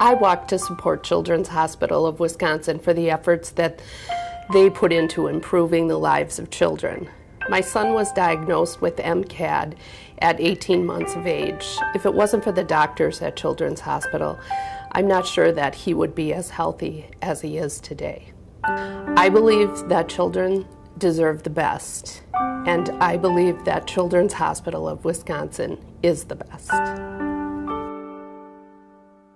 I walk to support Children's Hospital of Wisconsin for the efforts that they put into improving the lives of children. My son was diagnosed with MCAD at 18 months of age. If it wasn't for the doctors at Children's Hospital, I'm not sure that he would be as healthy as he is today. I believe that children deserve the best, and I believe that Children's Hospital of Wisconsin is the best.